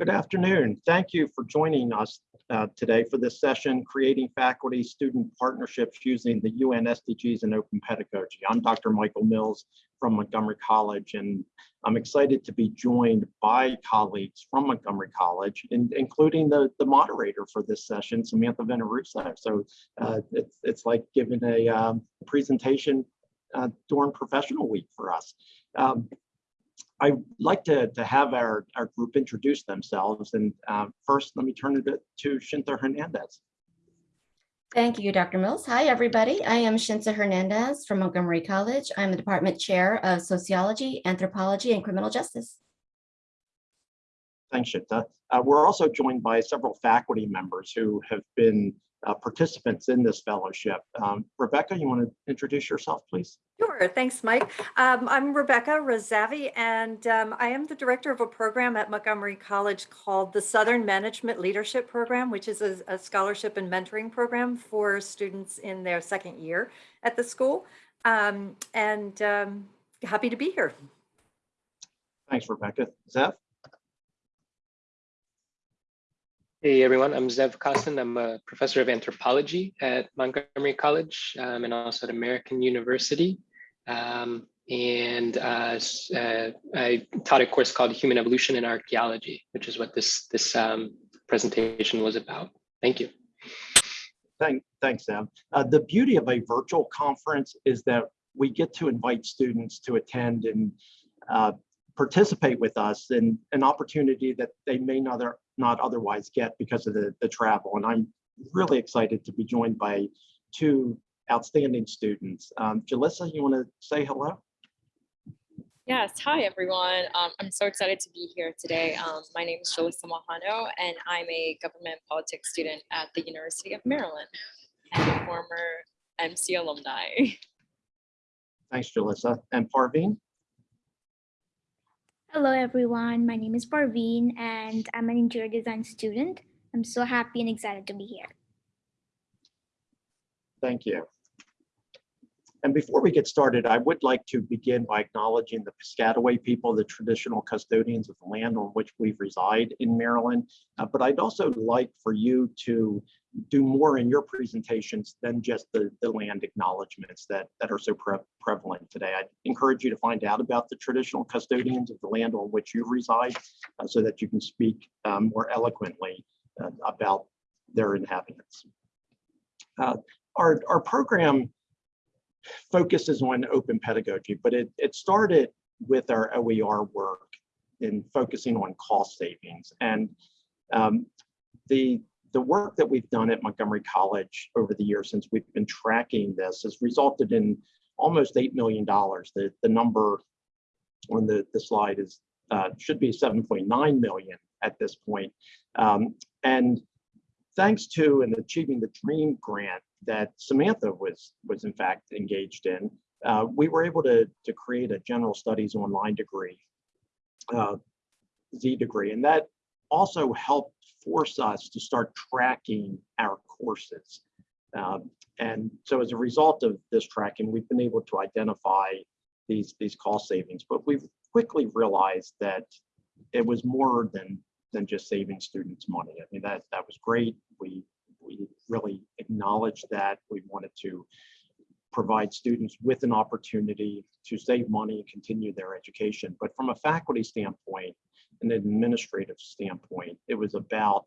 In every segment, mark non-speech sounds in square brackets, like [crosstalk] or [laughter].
Good afternoon. Thank you for joining us uh, today for this session, Creating Faculty-Student Partnerships Using the UN SDGs and Open Pedagogy. I'm Dr. Michael Mills from Montgomery College, and I'm excited to be joined by colleagues from Montgomery College, in, including the, the moderator for this session, Samantha Veneruso. So uh, it's, it's like giving a um, presentation uh, during professional week for us. Um, I'd like to, to have our, our group introduce themselves. And uh, first, let me turn it to Shinta Hernandez. Thank you, Dr. Mills. Hi, everybody. I am Shinta Hernandez from Montgomery College. I'm the Department Chair of Sociology, Anthropology, and Criminal Justice. Thanks, Shinta. Uh, we're also joined by several faculty members who have been uh, participants in this fellowship. Um, Rebecca, you want to introduce yourself, please? Sure, thanks, Mike. Um, I'm Rebecca Razavi, and um, I am the director of a program at Montgomery College called the Southern Management Leadership Program, which is a, a scholarship and mentoring program for students in their second year at the school. Um, and um, happy to be here. Thanks, Rebecca. Zev? Hey everyone, I'm Zev Kostin. I'm a professor of anthropology at Montgomery College um, and also at American University. Um, and uh, uh, I taught a course called Human Evolution and Archaeology, which is what this, this um, presentation was about. Thank you. Thank, thanks, Zev. Uh, the beauty of a virtual conference is that we get to invite students to attend and uh, participate with us in an opportunity that they may not, not otherwise get because of the, the travel. And I'm really excited to be joined by two outstanding students. Um, Jalissa, you want to say hello? Yes, hi everyone. Um, I'm so excited to be here today. Um, my name is Jalissa Mahano and I'm a government politics student at the University of Maryland and a former MC alumni. Thanks, Jalissa. And Parveen? Hello everyone, my name is Parveen and I'm an interior design student. I'm so happy and excited to be here. Thank you. And before we get started, I would like to begin by acknowledging the Piscataway people, the traditional custodians of the land on which we reside in Maryland. Uh, but I'd also like for you to do more in your presentations than just the, the land acknowledgements that, that are so pre prevalent today. I encourage you to find out about the traditional custodians of the land on which you reside uh, so that you can speak um, more eloquently uh, about their inhabitants. Uh, our, our program focuses on open pedagogy, but it, it started with our OER work in focusing on cost savings. And um, the, the work that we've done at Montgomery College over the years since we've been tracking this has resulted in almost $8 million. The, the number on the, the slide is uh, should be 7.9 million at this point. Um, and thanks to and achieving the DREAM grant that Samantha was, was in fact engaged in, uh, we were able to, to create a general studies online degree, uh, Z degree, and that also helped force us to start tracking our courses. Um, and so as a result of this tracking, we've been able to identify these, these cost savings, but we've quickly realized that it was more than, than just saving students money. I mean, that, that was great. We, we really acknowledged that. We wanted to provide students with an opportunity to save money and continue their education. But from a faculty standpoint, an administrative standpoint, it was about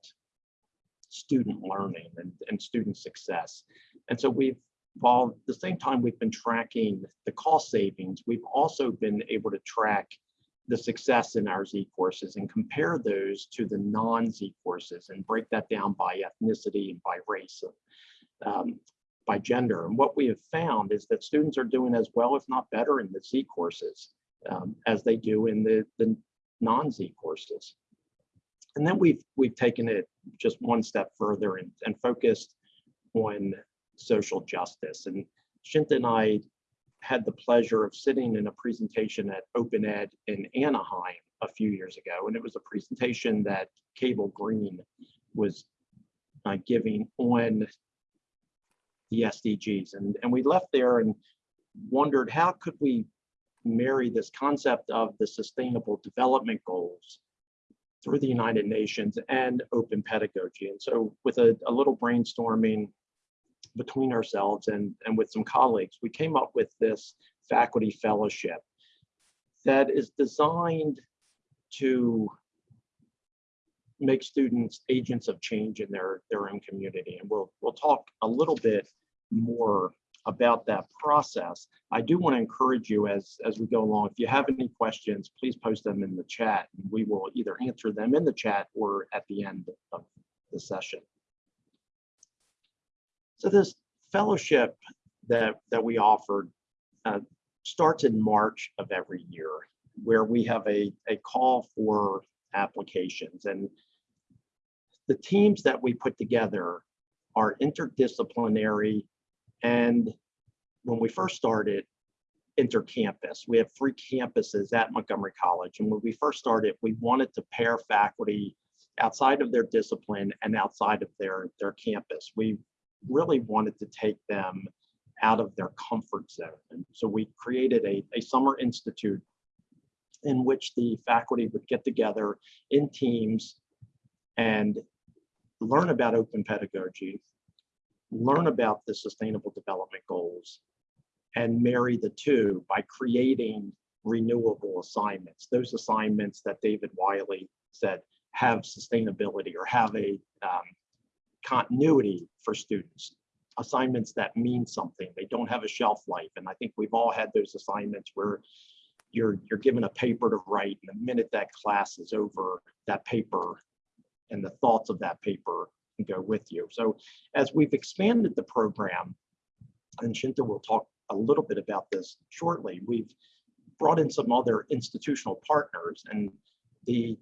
student learning and, and student success. And so we've, while at the same time we've been tracking the cost savings, we've also been able to track the success in our Z courses and compare those to the non-Z courses and break that down by ethnicity and by race, um, by gender. And what we have found is that students are doing as well, if not better, in the Z courses um, as they do in the, the non-Z courses. And then we've we've taken it just one step further and, and focused on social justice. And Shinta and I had the pleasure of sitting in a presentation at Open Ed in Anaheim a few years ago. And it was a presentation that Cable Green was uh, giving on the SDGs. And, and we left there and wondered how could we marry this concept of the sustainable development goals through the United Nations and open pedagogy. And so with a, a little brainstorming between ourselves and, and with some colleagues, we came up with this faculty fellowship that is designed to make students agents of change in their, their own community. And we'll, we'll talk a little bit more about that process. I do want to encourage you as, as we go along, if you have any questions, please post them in the chat. and We will either answer them in the chat or at the end of the session. So this fellowship that, that we offered uh, starts in March of every year, where we have a, a call for applications. And the teams that we put together are interdisciplinary and when we first started, intercampus. We have three campuses at Montgomery College. And when we first started, we wanted to pair faculty outside of their discipline and outside of their, their campus. We really wanted to take them out of their comfort zone. And so we created a, a summer institute in which the faculty would get together in teams and learn about open pedagogy, learn about the sustainable development goals, and marry the two by creating renewable assignments. Those assignments that David Wiley said have sustainability or have a um, continuity for students. Assignments that mean something. They don't have a shelf life. And I think we've all had those assignments where you're you're given a paper to write, and the minute that class is over, that paper and the thoughts of that paper can go with you. So as we've expanded the program, and Shinta will talk a little bit about this shortly, we've brought in some other institutional partners and the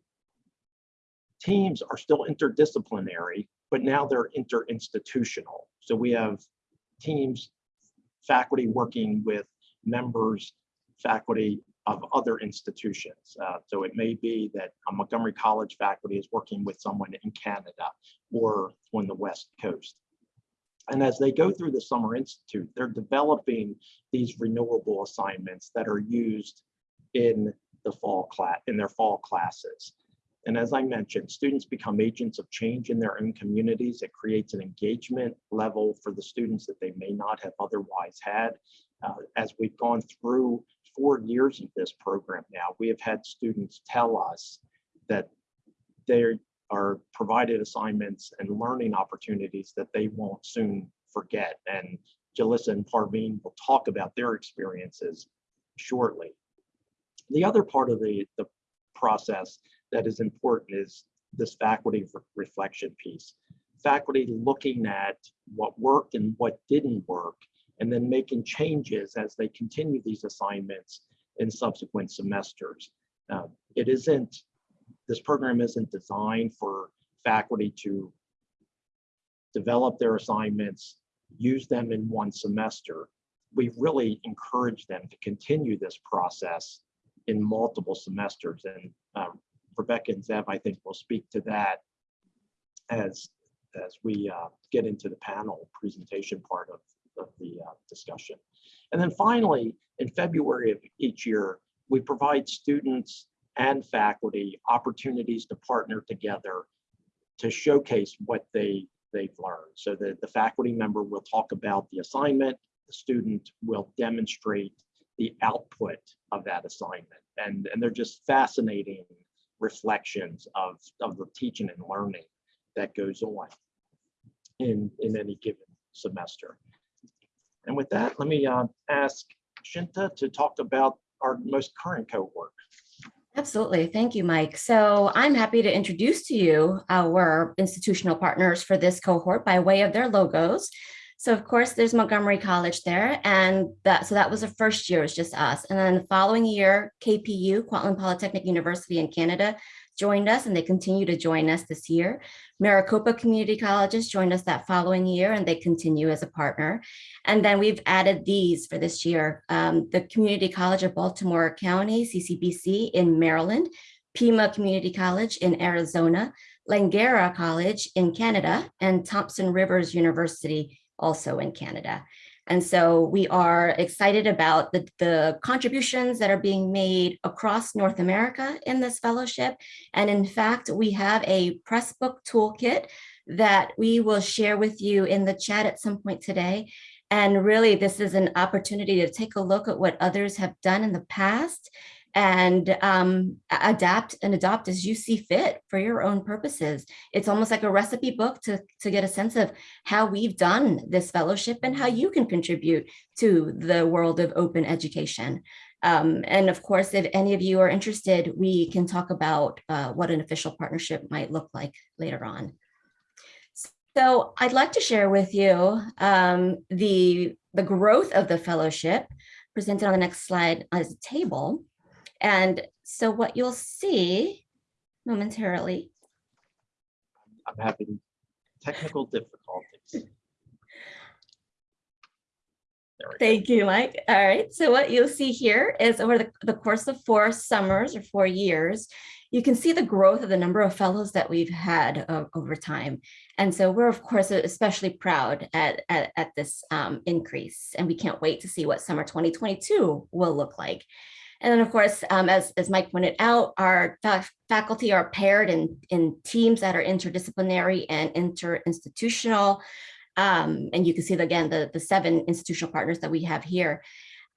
teams are still interdisciplinary, but now they're interinstitutional. So we have teams, faculty working with members, faculty of other institutions. Uh, so it may be that a Montgomery College faculty is working with someone in Canada or on the West Coast. And as they go through the Summer Institute, they're developing these renewable assignments that are used in the fall class, in their fall classes. And as I mentioned, students become agents of change in their own communities. It creates an engagement level for the students that they may not have otherwise had. Uh, as we've gone through four years of this program now, we have had students tell us that they are provided assignments and learning opportunities that they won't soon forget. And Jalissa and Parveen will talk about their experiences shortly. The other part of the, the process that is important is this faculty re reflection piece. Faculty looking at what worked and what didn't work, and then making changes as they continue these assignments in subsequent semesters. Uh, it isn't, this program isn't designed for faculty to develop their assignments, use them in one semester. We really encourage them to continue this process in multiple semesters. And um, Rebecca and Zev, I think, will speak to that as, as we uh, get into the panel presentation part of, of the uh, discussion. And then finally, in February of each year, we provide students and faculty opportunities to partner together to showcase what they, they've learned. So the, the faculty member will talk about the assignment, the student will demonstrate the output of that assignment. And, and they're just fascinating reflections of, of the teaching and learning that goes on in, in any given semester. And with that, let me uh, ask Shinta to talk about our most current cohort. Absolutely. Thank you, Mike. So I'm happy to introduce to you our institutional partners for this cohort by way of their logos. So of course, there's Montgomery College there, and that so that was the first year, it was just us. And then the following year, KPU, Kwantlen Polytechnic University in Canada, joined us and they continue to join us this year. Maricopa Community Colleges joined us that following year and they continue as a partner. And then we've added these for this year. Um, the Community College of Baltimore County, CCBC in Maryland, Pima Community College in Arizona, Langara College in Canada, and Thompson Rivers University also in Canada. And so we are excited about the, the contributions that are being made across North America in this fellowship. And in fact, we have a Pressbook toolkit that we will share with you in the chat at some point today. And really, this is an opportunity to take a look at what others have done in the past and um, adapt and adopt as you see fit for your own purposes. It's almost like a recipe book to, to get a sense of how we've done this fellowship and how you can contribute to the world of open education. Um, and of course, if any of you are interested, we can talk about uh, what an official partnership might look like later on. So I'd like to share with you um, the, the growth of the fellowship presented on the next slide as a table. And so what you'll see momentarily I'm having technical difficulties. We go. Thank you, Mike. All right, so what you'll see here is over the, the course of four summers or four years, you can see the growth of the number of fellows that we've had uh, over time. And so we're of course especially proud at, at, at this um, increase and we can't wait to see what summer 2022 will look like. And then of course, um, as, as Mike pointed out, our fa- faculty are paired in, in teams that are interdisciplinary and interinstitutional. Um, and you can see again, the, the seven institutional partners that we have here.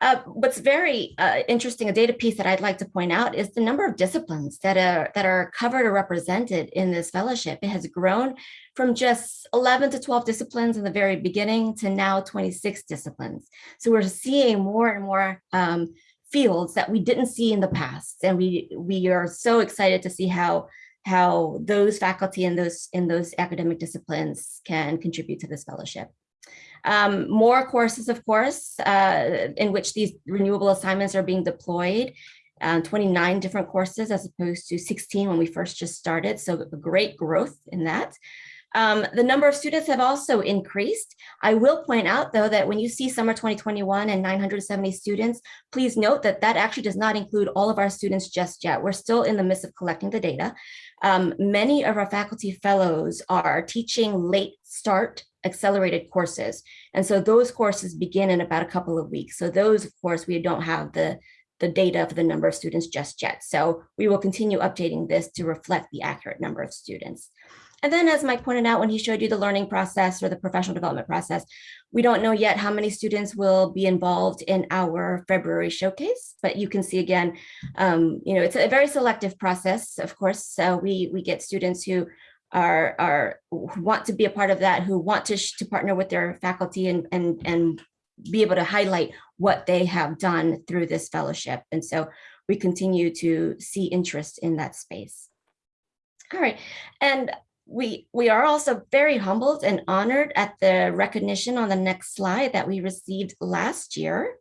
Uh, what's very uh, interesting, a data piece that I'd like to point out is the number of disciplines that are that are covered or represented in this fellowship. It has grown from just 11 to 12 disciplines in the very beginning to now 26 disciplines. So we're seeing more and more um, fields that we didn't see in the past, and we we are so excited to see how how those faculty in those in those academic disciplines can contribute to this fellowship. Um, more courses, of course, uh, in which these renewable assignments are being deployed. Uh, 29 different courses as opposed to 16 when we first just started. So great growth in that. Um, the number of students have also increased. I will point out, though, that when you see summer 2021 and 970 students, please note that that actually does not include all of our students just yet. We're still in the midst of collecting the data. Um, many of our faculty fellows are teaching late start accelerated courses. And so those courses begin in about a couple of weeks. So those, of course, we don't have the, the data for the number of students just yet. So we will continue updating this to reflect the accurate number of students. And then as Mike pointed out when he showed you the learning process or the professional development process, we don't know yet how many students will be involved in our February showcase, but you can see again, um, you know, it's a very selective process, of course. So we, we get students who are, are want to be a part of that, who want to, to partner with their faculty and, and, and be able to highlight what they have done through this fellowship. And so we continue to see interest in that space. All right, and we we are also very humbled and honored at the recognition on the next slide that we received last year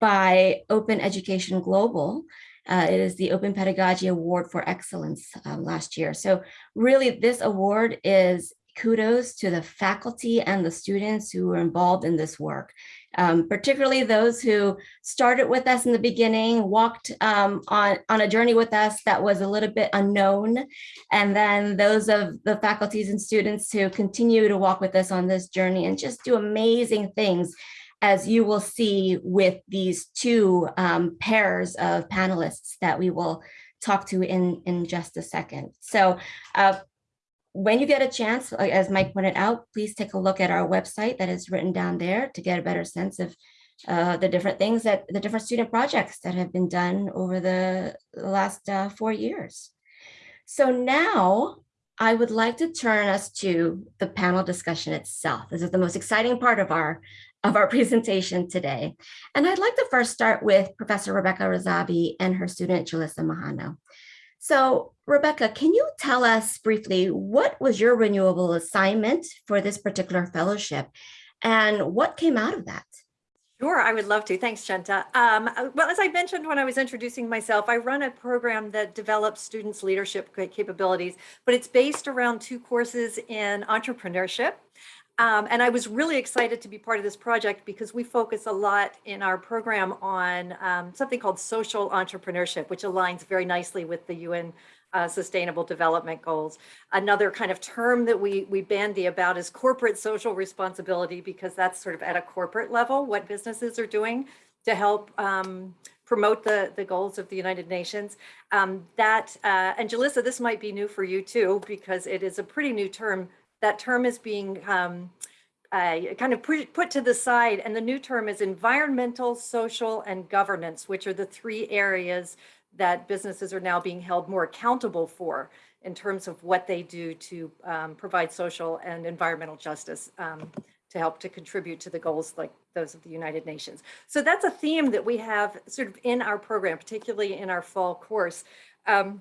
by Open Education Global. Uh, it is the Open Pedagogy Award for Excellence um, last year. So really this award is kudos to the faculty and the students who were involved in this work, um, particularly those who started with us in the beginning, walked um, on, on a journey with us that was a little bit unknown, and then those of the faculties and students who continue to walk with us on this journey and just do amazing things as you will see with these two um, pairs of panelists that we will talk to in, in just a second. So uh, when you get a chance, as Mike pointed out, please take a look at our website that is written down there to get a better sense of uh, the different things that the different student projects that have been done over the last uh, four years. So now I would like to turn us to the panel discussion itself. This is the most exciting part of our of our [laughs] presentation today. And I'd like to first start with Professor Rebecca Razavi and her student Jalissa Mahano. So Rebecca, can you tell us briefly what was your renewable assignment for this particular fellowship and what came out of that? Sure, I would love to. Thanks, Shinta. Um, well, as I mentioned when I was introducing myself, I run a program that develops students' leadership capabilities, but it's based around two courses in entrepreneurship Um, and I was really excited to be part of this project because we focus a lot in our program on um, something called social entrepreneurship, which aligns very nicely with the UN uh, Sustainable Development Goals. Another kind of term that we, we bandy about is corporate social responsibility because that's sort of at a corporate level, what businesses are doing to help um, promote the, the goals of the United Nations. Um, that, uh, and Jalissa, this might be new for you too, because it is a pretty new term. That term is being um, uh, kind of put, put to the side, and the new term is environmental, social, and governance, which are the three areas that businesses are now being held more accountable for in terms of what they do to um, provide social and environmental justice um, to help to contribute to the goals like those of the United Nations. So that's a theme that we have sort of in our program, particularly in our fall course. Um,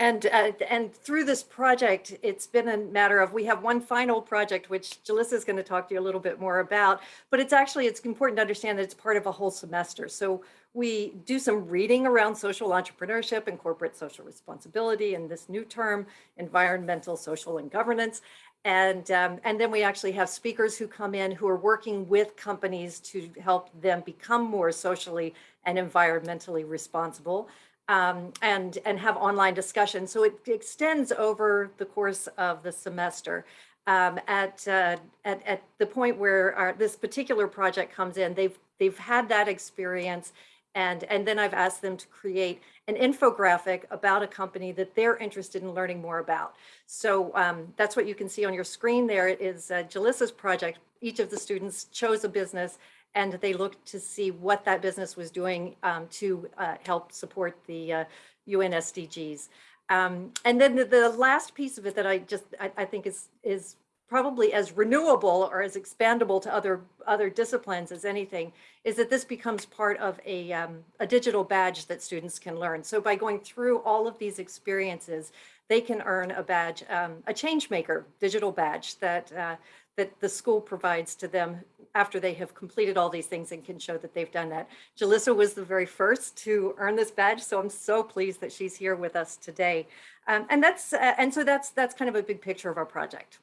and, uh, and through this project, it's been a matter of, we have one final project, which Jalissa is going to talk to you a little bit more about, but it's actually, it's important to understand that it's part of a whole semester. So we do some reading around social entrepreneurship and corporate social responsibility and this new term, environmental, social, and governance. And, um, and then we actually have speakers who come in who are working with companies to help them become more socially and environmentally responsible um, and, and have online discussion. So it extends over the course of the semester. Um, at, uh, at, at the point where our, this particular project comes in, they've, they've had that experience and, and then I've asked them to create an infographic about a company that they're interested in learning more about. So um, that's what you can see on your screen there is uh, Jalissa's project. Each of the students chose a business and they looked to see what that business was doing um, to uh, help support the uh, UN SDGs. Um, and then the, the, last piece of it that I just I, I, think is is probably as renewable or as expandable to other other disciplines as anything is that this becomes part of a, um, a digital badge that students can learn. So by going through all of these experiences, they can earn a badge, um, a change maker digital badge that uh, that the school provides to them after they have completed all these things and can show that they've done that. Jalissa was the very first to earn this badge, so I'm so pleased that she's here with us today. Um, and that's uh, and so that's that's kind of a big picture of our project.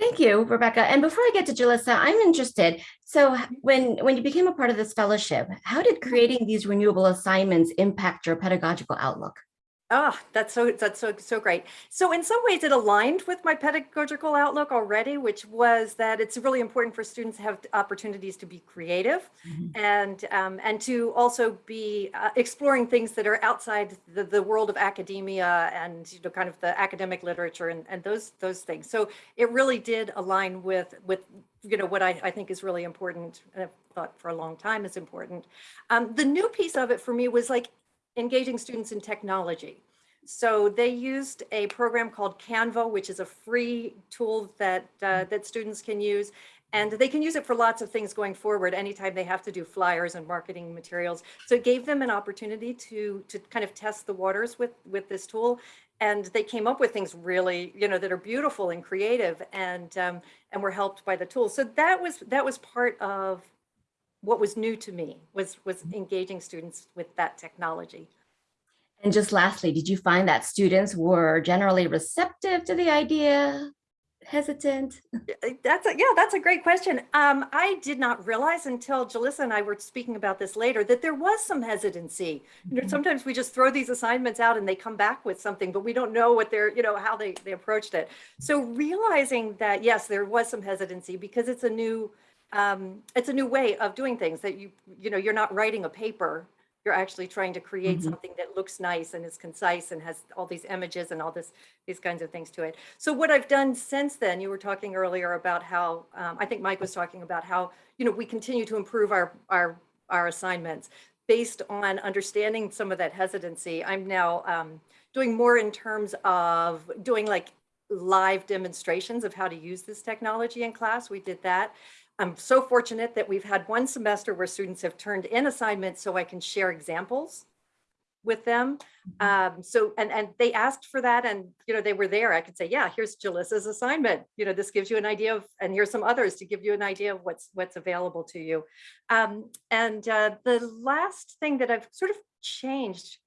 Thank you, Rebecca. And before I get to Jalissa, I'm interested. So when, when you became a part of this fellowship, how did creating these renewable assignments impact your pedagogical outlook? Ah, that's so that's so so great. So in some ways it aligned with my pedagogical outlook already, which was that it's really important for students to have opportunities to be creative mm -hmm. and um, and to also be uh, exploring things that are outside the, the world of academia and you know kind of the academic literature and, and those those things. So it really did align with with you know what I, I think is really important and I've thought for a long time is important. Um, the new piece of it for me was like engaging students in technology. So they used a program called Canva, which is a free tool that uh, that students can use. And they can use it for lots of things going forward anytime they have to do flyers and marketing materials. So it gave them an opportunity to, to kind of test the waters with, with this tool. And they came up with things really, you know, that are beautiful and creative and, um, and were helped by the tool. So that was, that was part of what was new to me was, was engaging students with that technology. And just lastly, did you find that students were generally receptive to the idea, hesitant? That's a, yeah, that's a great question. Um, I did not realize until Jalissa and I were speaking about this later that there was some hesitancy. You know, mm-hmm. sometimes we just throw these assignments out and they come back with something, but we don't know what they're, you know, how they, they approached it. So realizing that, yes, there was some hesitancy because it's a new, um, it's a new way of doing things that you, you know, you're not writing a paper you're actually trying to create mm -hmm. something that looks nice and is concise and has all these images and all this these kinds of things to it. So what I've done since then, you were talking earlier about how um, I think Mike was talking about how you know we continue to improve our our our assignments based on understanding some of that hesitancy. I'm now um, doing more in terms of doing like live demonstrations of how to use this technology in class. We did that. I'm so fortunate that we've had one semester where students have turned in assignments so I can share examples with them. Mm-hmm. Um, so, and, and they asked for that and, you know, they were there. I could say, yeah, here's Jalissa's assignment. You know, this gives you an idea of, and here's some others to give you an idea of what's, what's available to you. Um, and uh, the last thing that I've sort of changed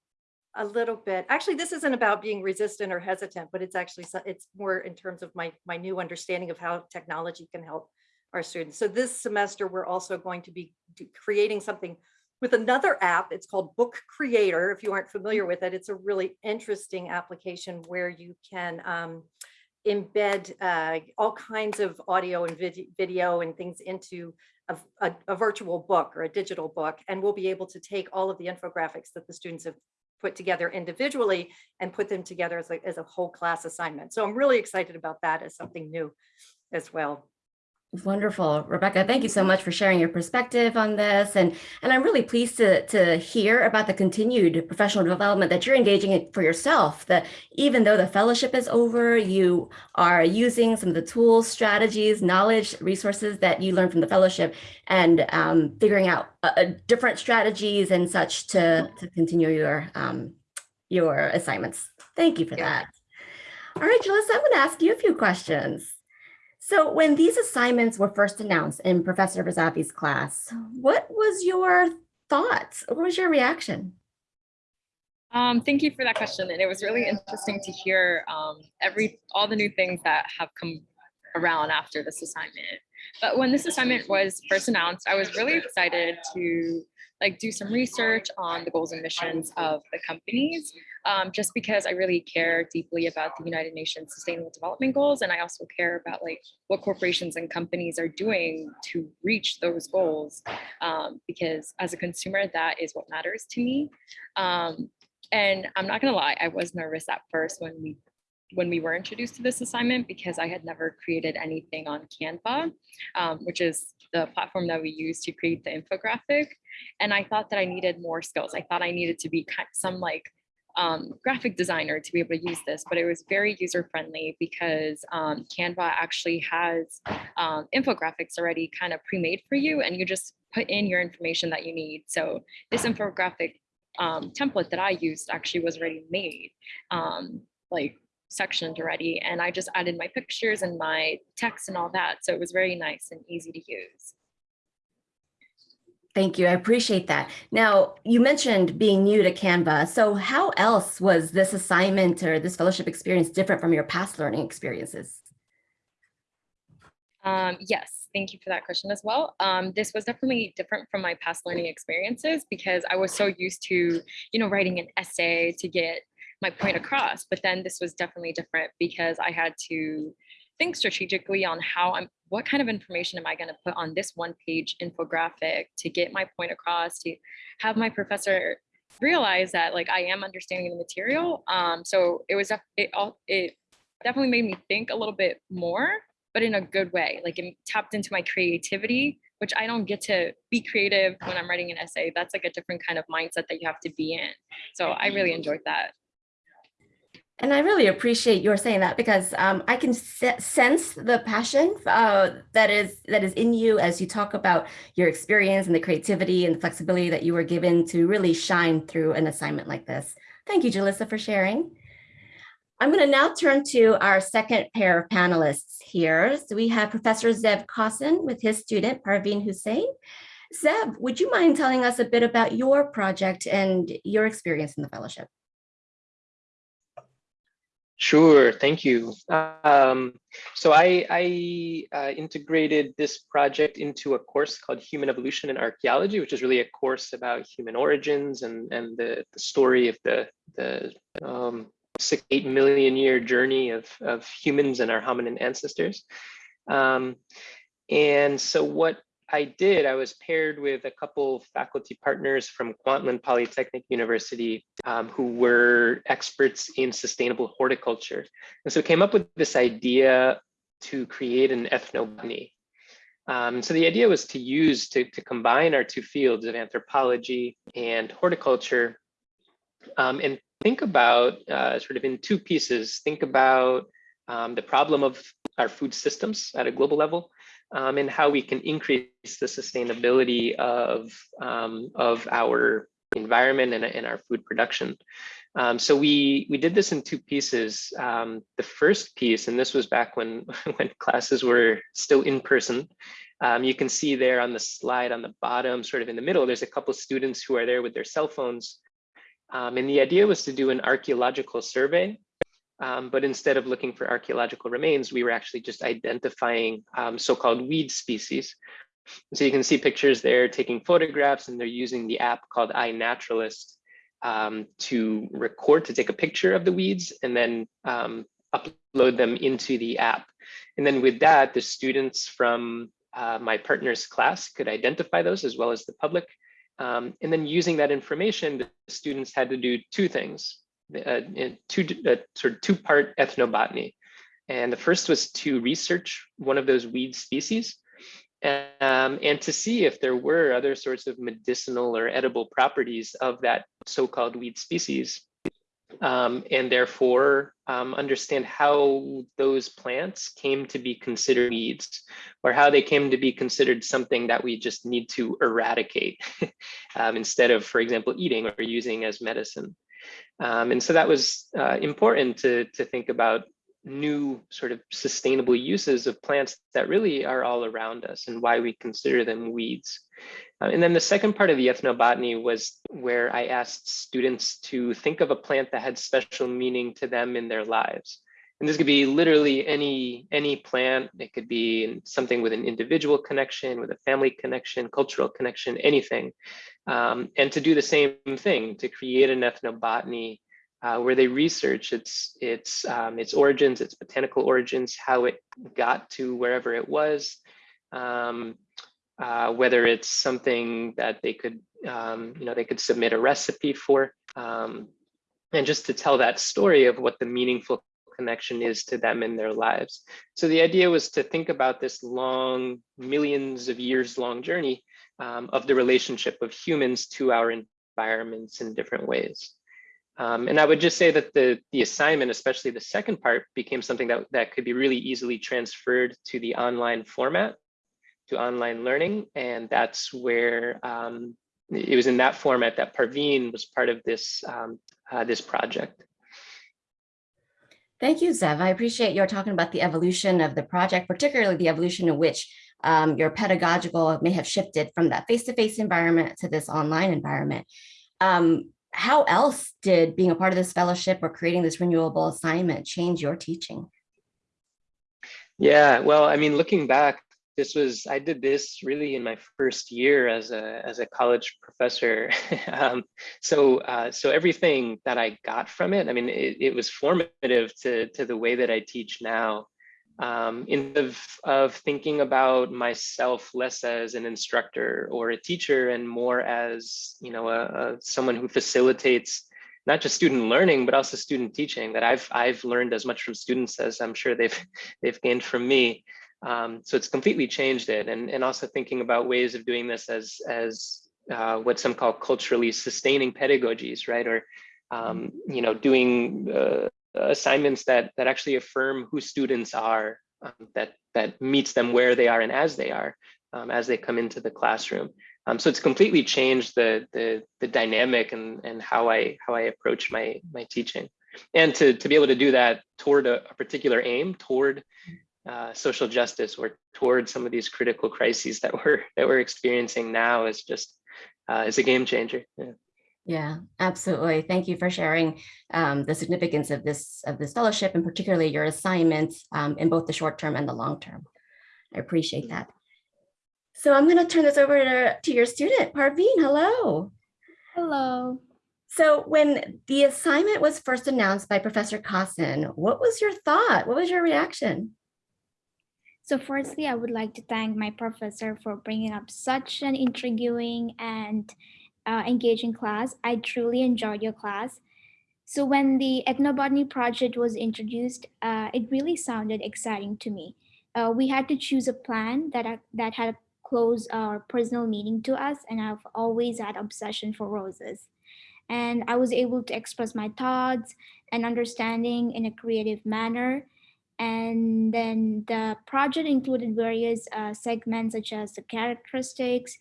A little bit. Actually, this isn't about being resistant or hesitant, but it's actually, it's more in terms of my, my new understanding of how technology can help our students. So this semester, we're also going to be creating something with another app. It's called Book Creator. If you aren't familiar with it, it's a really interesting application where you can um, embed uh, all kinds of audio and vid- video and things into a, a- a virtual book or a digital book. And we'll be able to take all of the infographics that the students have put together individually and put them together as a, as a whole class assignment. So I'm really excited about that as something new as well. Wonderful. Rebecca, thank you so much for sharing your perspective on this. And, and I'm really pleased to, to hear about the continued professional development that you're engaging in for yourself, that even though the fellowship is over, you are using some of the tools, strategies, knowledge, resources that you learned from the fellowship and um, figuring out uh, uh, different strategies and such to, to continue your, um, your assignments. Thank you for that. All right, Jalissa, I'm going to ask you a few questions. So when these assignments were first announced in Professor Razavi's class, what was your thoughts? What was your reaction? Um, thank you for that question. And it was really interesting to hear um, every all the new things that have come around after this assignment. But when this assignment was first announced, I was really excited to like do some research on the goals and missions of the companies, um, just because I really care deeply about the United Nations Sustainable Development Goals, and I also care about like what corporations and companies are doing to reach those goals. Um, because as a consumer, that is what matters to me. Um, and I'm not gonna lie, I was nervous at first when we when we were introduced to this assignment because I had never created anything on Canva, um, which is the platform that we use to create the infographic. And I thought that I needed more skills. I thought I needed to be some like um, graphic designer to be able to use this, but it was very user friendly because um, Canva actually has um, infographics already kind of pre-made for you and you just put in your information that you need. So this infographic um, template that I used actually was already made, um, like sectioned already. And I just added my pictures and my text and all that. So it was very nice and easy to use. Thank you. I appreciate that. Now, you mentioned being new to Canva. So how else was this assignment or this fellowship experience different from your past learning experiences? Um, yes, thank you for that question as well. Um, this was definitely different from my past learning experiences because I was so used to, you know, writing an essay to get my point across. But then this was definitely different because I had to think strategically on how I'm, what kind of information am I going to put on this one page infographic to get my point across, to have my professor realize that like I am understanding the material. Um, so it was, it all, it definitely made me think a little bit more but in a good way. Like it tapped into my creativity, which I don't get to be creative when I'm writing an essay. That's like a different kind of mindset that you have to be in. So I really enjoyed that. And I really appreciate your saying that because um, I can se- sense the passion uh, that is that is in you as you talk about your experience and the creativity and the flexibility that you were given to really shine through an assignment like this. Thank you, Jalissa, for sharing. I'm going to now turn to our second pair of panelists here. So we have Professor Zev Kossin with his student Parveen Hussein. Zev, would you mind telling us a bit about your project and your experience in the fellowship? Sure, thank you. Um, so I, I uh, integrated this project into a course called Human Evolution and Archaeology, which is really a course about human origins and, and the, the story of the, the um, six, eight million year journey of, of humans and our hominin ancestors. Um, and so what I did, I was paired with a couple faculty partners from Kwantlen Polytechnic University um, who were experts in sustainable horticulture. And so came up with this idea to create an ethnobotany. Um, so the idea was to use, to, to combine our two fields of anthropology and horticulture um, and think about uh, sort of in two pieces, think about um, the problem of our food systems at a global level um, and how we can increase the sustainability of, um, of our environment and, and our food production. Um, so we, we did this in two pieces. Um, the first piece, and this was back when, [laughs] when classes were still in person, um, you can see there on the slide on the bottom, sort of in the middle, there's a couple students who are there with their cell phones Um, and the idea was to do an archaeological survey. Um, but instead of looking for archaeological remains, we were actually just identifying um, so-called weed species. So you can see pictures there taking photographs and they're using the app called iNaturalist um, to record, to take a picture of the weeds and then um, upload them into the app. And then with that, the students from uh, my partner's class could identify those as well as the public. Um, and then using that information, the students had to do two things, uh, in two uh, sort of two-part ethnobotany. And the first was to research one of those weed species um, and to see if there were other sorts of medicinal or edible properties of that so-called weed species. Um, and therefore um, understand how those plants came to be considered weeds or how they came to be considered something that we just need to eradicate [laughs] um, instead of, for example, eating or using as medicine. Um, and so that was uh, important to, to think about new sort of sustainable uses of plants that really are all around us and why we consider them weeds. Uh, and then the second part of the ethnobotany was where I asked students to think of a plant that had special meaning to them in their lives. And this could be literally any, any plant. It could be something with an individual connection, with a family connection, cultural connection, anything. Um, and to do the same thing, to create an ethnobotany uh, where they research its its um, its origins, its botanical origins, how it got to wherever it was, um, uh, whether it's something that they could um, you know they could submit a recipe for, um, and just to tell that story of what the meaningful connection is to them in their lives. So the idea was to think about this long, millions of years long journey um, of the relationship of humans to our environments in different ways. Um, and I would just say that the, the assignment, especially the second part, became something that, that could be really easily transferred to the online format, to online learning. And that's where um, it was in that format that Parveen was part of this, um, uh, this project. Thank you, Zev. I appreciate your talking about the evolution of the project, particularly the evolution in which um, your pedagogical may have shifted from that face-to-face -face environment to this online environment. Um, how else did being a part of this fellowship or creating this renewable assignment change your teaching? Yeah, well, I mean, looking back, this was I did this really in my first year as a as a college professor. [laughs] um, so uh, so everything that I got from it, I mean, it, it was formative to to the way that I teach now um, in of, of thinking about myself less as an instructor or a teacher and more as you know a, a, someone who facilitates not just student learning but also student teaching that I've I've learned as much from students as I'm sure they've [laughs] they've gained from me. Um, so it's completely changed it and and also thinking about ways of doing this as as uh, what some call culturally sustaining pedagogies, right? Or um, you know, doing uh, assignments that that actually affirm who students are, um, that that meets them where they are and as they are, um, as they come into the classroom. Um, so it's completely changed the the the dynamic and and how I how I approach my my teaching, and to to be able to do that toward a, a particular aim, toward uh, social justice or toward some of these critical crises that we're [laughs] that we're experiencing now is just uh, is a game changer. Yeah. Yeah, absolutely. Thank you for sharing um, the significance of this of this fellowship and particularly your assignments um, in both the short term and the long term. I appreciate that. So I'm going to turn this over to, to your student, Parveen. Hello. Hello. So when the assignment was first announced by Professor Kossin, what was your thought? What was your reaction? So firstly, I would like to thank my professor for bringing up such an intriguing and uh, engaging class. I truly enjoyed your class. So when the ethnobotany project was introduced, uh, it really sounded exciting to me. Uh, we had to choose a plan that, that had a close or personal meaning to us, and I've always had obsession for roses. And I was able to express my thoughts and understanding in a creative manner. And then the project included various uh, segments such as the characteristics,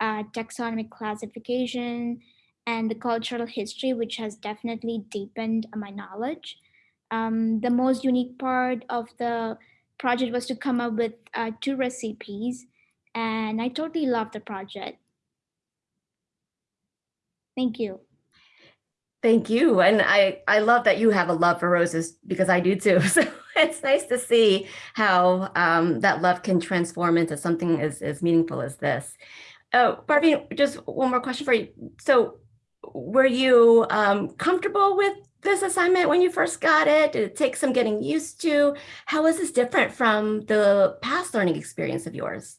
uh, taxonomic classification, and the cultural history, which has definitely deepened my knowledge. Um, the most unique part of the project was to come up with uh, two recipes, and I totally love the project. Thank you. Thank you. And I, I love that you have a love for roses because I do too. [laughs] So [laughs] it's nice to see how um, that love can transform into something as, as meaningful as this. Oh, Parveen, just one more question for you. So were you um, comfortable with this assignment when you first got it? Did it take some getting used to? How is this different from the past learning experience of yours?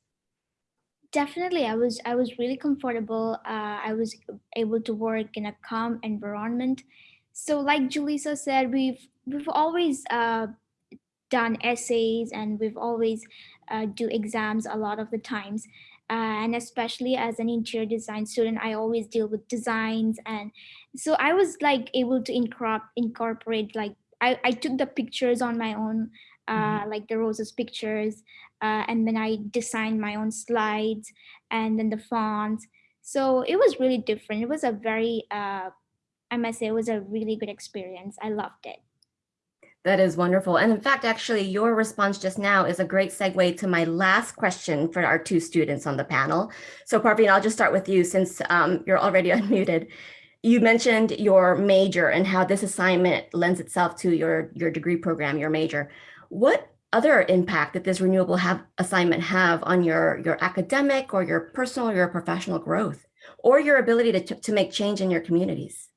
Definitely, I was I was really comfortable. Uh, I was able to work in a calm environment. So, like Jalissa said, we've we've always uh, done essays and we've always uh, do exams a lot of the times. Uh, and especially as an interior design student, I always deal with designs, and so I was like able to incorporate incorporate like I, I took the pictures on my own, uh, like the roses pictures, uh, and then I designed my own slides and then the fonts. So it was really different. It was a very, uh, I must say, it was a really good experience. I loved it. That is wonderful. And in fact, actually, your response just now is a great segue to my last question for our two students on the panel. So Parveen, I'll just start with you since um, you're already [laughs] unmuted. You mentioned your major and how this assignment lends itself to your, your degree program, your major. What other impact did this renewable have assignment have on your, your academic or your personal or your professional growth or your ability to, to make change in your communities?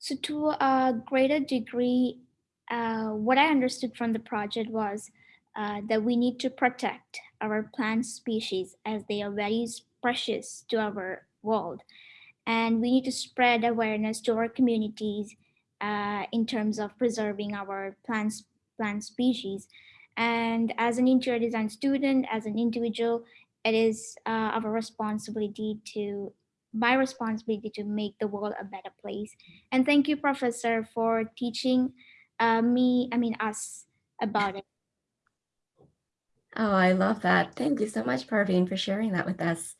So to a greater degree, uh, what I understood from the project was uh, that we need to protect our plant species as they are very precious to our world. And we need to spread awareness to our communities uh, in terms of preserving our plants, plant species. And as an interior design student, as an individual, it is uh, our responsibility to my responsibility to make the world a better place. And thank you, Professor, for teaching uh, me, I mean us, about it. Oh, I love that. Thank you so much, Parveen, for sharing that with us.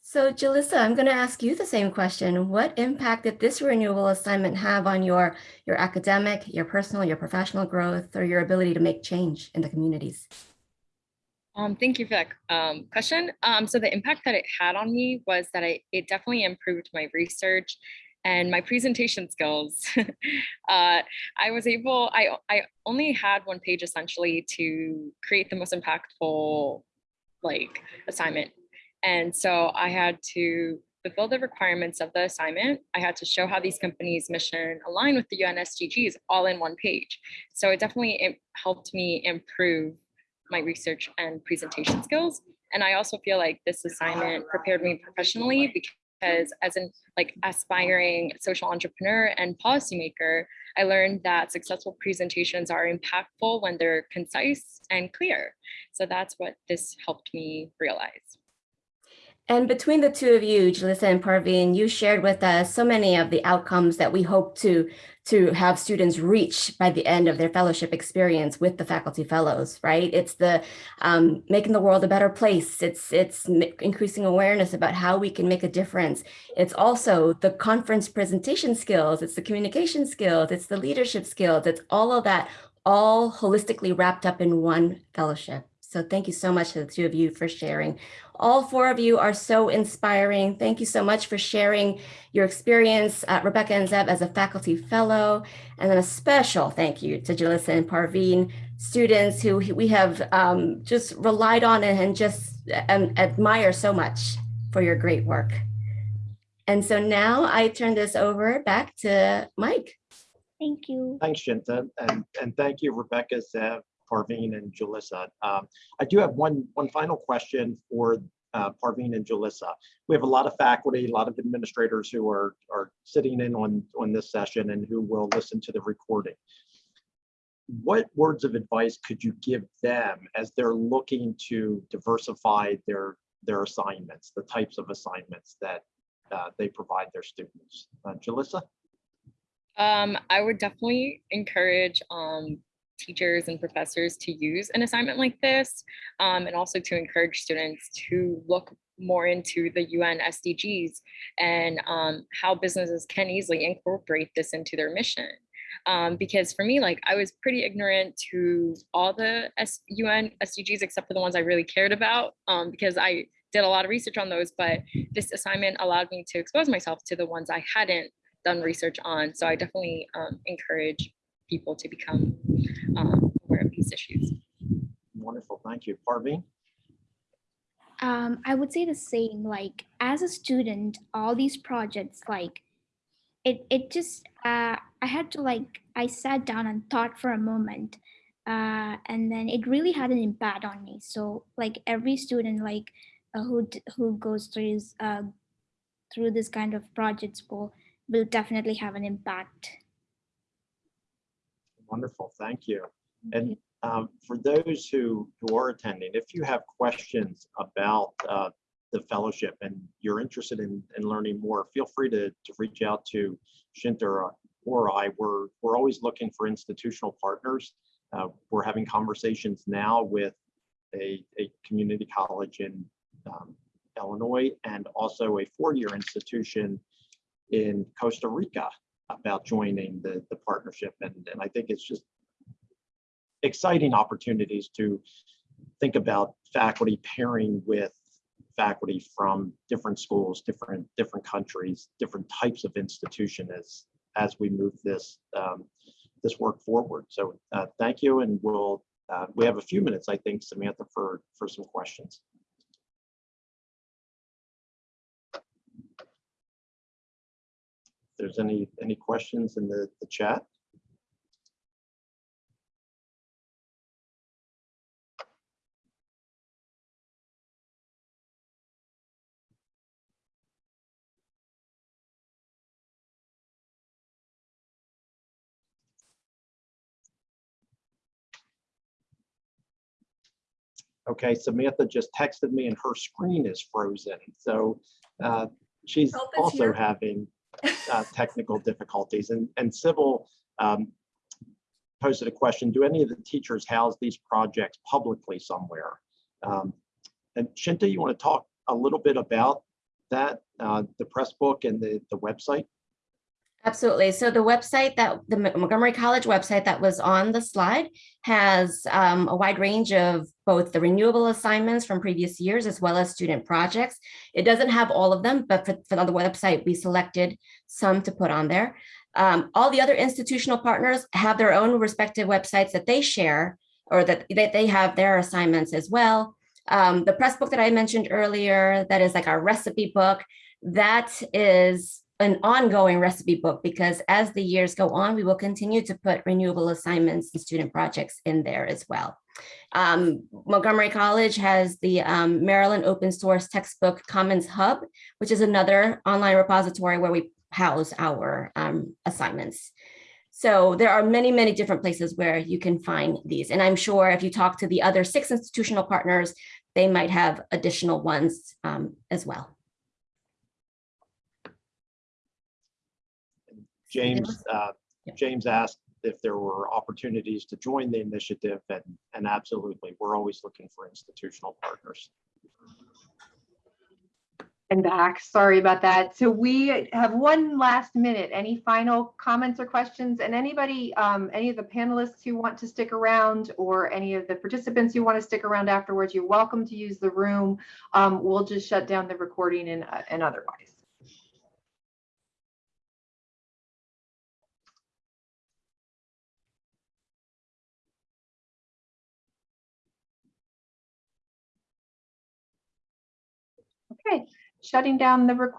So Jalissa, I'm going to ask you the same question. What impact did this renewal assignment have on your, your academic, your personal, your professional growth, or your ability to make change in the communities? Um, thank you for that um, question. Um, so the impact that it had on me was that I, it definitely improved my research and my presentation skills. [laughs] uh, I was able, I, I only had one page essentially to create the most impactful like assignment. And so I had to fulfill the requirements of the assignment. I had to show how these companies' mission align with the UN SDGs all in one page. So it definitely helped me improve my research and presentation skills. And I also feel like this assignment prepared me professionally because as an like aspiring social entrepreneur and policymaker, I learned that successful presentations are impactful when they're concise and clear. So that's what this helped me realize. And between the two of you, Jalissa and Parveen, you shared with us so many of the outcomes that we hope to, to have students reach by the end of their fellowship experience with the faculty fellows, right? It's the um, making the world a better place. It's, it's increasing awareness about how we can make a difference. It's also the conference presentation skills. It's the communication skills. It's the leadership skills. It's all of that, all holistically wrapped up in one fellowship. So thank you so much to the two of you for sharing. All four of you are so inspiring. Thank you so much for sharing your experience, uh, Rebecca and Zeb as a faculty fellow, and then a special thank you to Jalissa and Parveen, students who we have um, just relied on and just um, admire so much for your great work. And so now I turn this over back to Mike. Thank you. Thanks, Shinta, and, and thank you, Rebecca, Zev, Parveen and Jalissa. Um, I do have one, one final question for uh, Parveen and Jalissa. We have a lot of faculty, a lot of administrators who are, are sitting in on, on this session and who will listen to the recording. What words of advice could you give them as they're looking to diversify their, their assignments, the types of assignments that uh, they provide their students? Uh, Jalissa? Um, I would definitely encourage um, teachers and professors to use an assignment like this um, and also to encourage students to look more into the UN SDGs and um, how businesses can easily incorporate this into their mission. Um, because for me, like I was pretty ignorant to all the S UN SDGs except for the ones I really cared about um, because I did a lot of research on those, but this assignment allowed me to expose myself to the ones I hadn't done research on. So I definitely um, encourage people to become um, aware of these issues. Wonderful, thank you. Parveen? Um, I would say the same. Like as a student, all these projects, like it, it just uh, I had to like I sat down and thought for a moment, uh, and then it really had an impact on me. So like every student, like uh, who who goes through his, uh, through this kind of projects will will definitely have an impact. Wonderful, thank you. And um, for those who, who are attending, if you have questions about uh, the fellowship and you're interested in, in learning more, feel free to, to reach out to Shinta or I. We're, we're always looking for institutional partners. Uh, We're having conversations now with a, a community college in um, Illinois and also a four-year institution in Costa Rica about joining the, the partnership. And, and I think it's just exciting opportunities to think about faculty pairing with faculty from different schools, different, different countries, different types of institution as, as we move this, um, this work forward. So uh, thank you. And we'll, uh, we have a few minutes, I think, Samantha, for, for some questions. There's any, any questions in the, the chat? Okay, Samantha just texted me and her screen is frozen. So uh, she's also here. having uh, technical difficulties. And, and Sybil um, posted a question, do any of the teachers house these projects publicly somewhere? Um, And Shinta, you want to talk a little bit about that, uh, the press book and the, the website? Absolutely. So the website that the Montgomery College website that was on the slide has um, a wide range of both the renewable assignments from previous years as well as student projects. It doesn't have all of them, but for, for the website, we selected some to put on there. Um, all the other institutional partners have their own respective websites that they share or that, that they have their assignments as well. Um, the press book that I mentioned earlier, that is like our recipe book, that is an ongoing recipe book because as the years go on, we will continue to put renewable assignments and student projects in there as well. Um, Montgomery College has the um, Maryland Open Source Textbook Commons Hub, which is another online repository where we house our um, assignments. So there are many, many different places where you can find these. And I'm sure if you talk to the other six institutional partners, they might have additional ones um, as well. James, uh, Yeah. James asked if there were opportunities to join the initiative and, and absolutely, we're always looking for institutional partners. And back, sorry about that. So we have one last minute. Any final comments or questions? And anybody, um, any of the panelists who want to stick around or any of the participants who want to stick around afterwards, you're welcome to use the room. Um, we'll just shut down the recording and, uh, and otherwise. Okay, shutting down the recording.